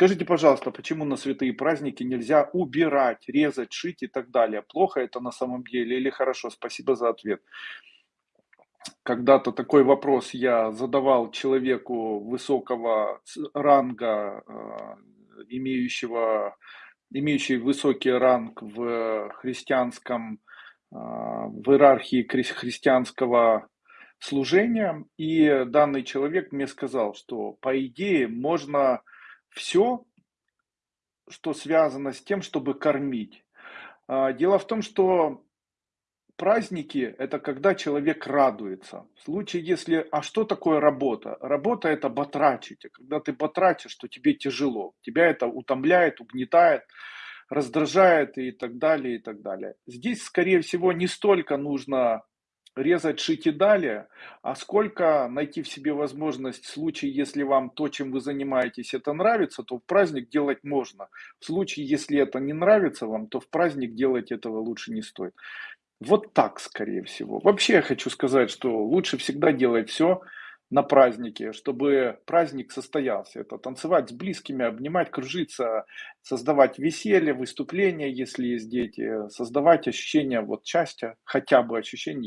Скажите, пожалуйста, почему на святые праздники нельзя убирать, резать, шить и так далее? Плохо это на самом деле или хорошо? Спасибо за ответ. Когда-то такой вопрос я задавал человеку высокого ранга, а, имеющего, имеющий высокий ранг в христианском, а, в иерархии христианского служения. И данный человек мне сказал, что по идее можно все, что связано с тем, чтобы кормить. А, дело в том, что праздники– это когда человек радуется. В случае, если... А что такое работа? Работа– это батрачить. Когда ты батрачишь, то тебе тяжело. Тебя это утомляет, угнетает, раздражает и так далее, и так далее. Здесь, скорее всего, не столько нужно резать, шить и далее, а сколько найти в себе возможность в случае, если вам то, чем вы занимаетесь, это нравится, то в праздник делать можно. В случае, если это не нравится вам, то в праздник делать этого лучше не стоит. Вот так, скорее всего. Вообще я хочу сказать, что лучше всегда делать все на празднике, чтобы праздник состоялся. Это танцевать с близкими, обнимать, кружиться, создавать веселье, выступления, если есть дети, создавать ощущение вот счастья, хотя бы ощущение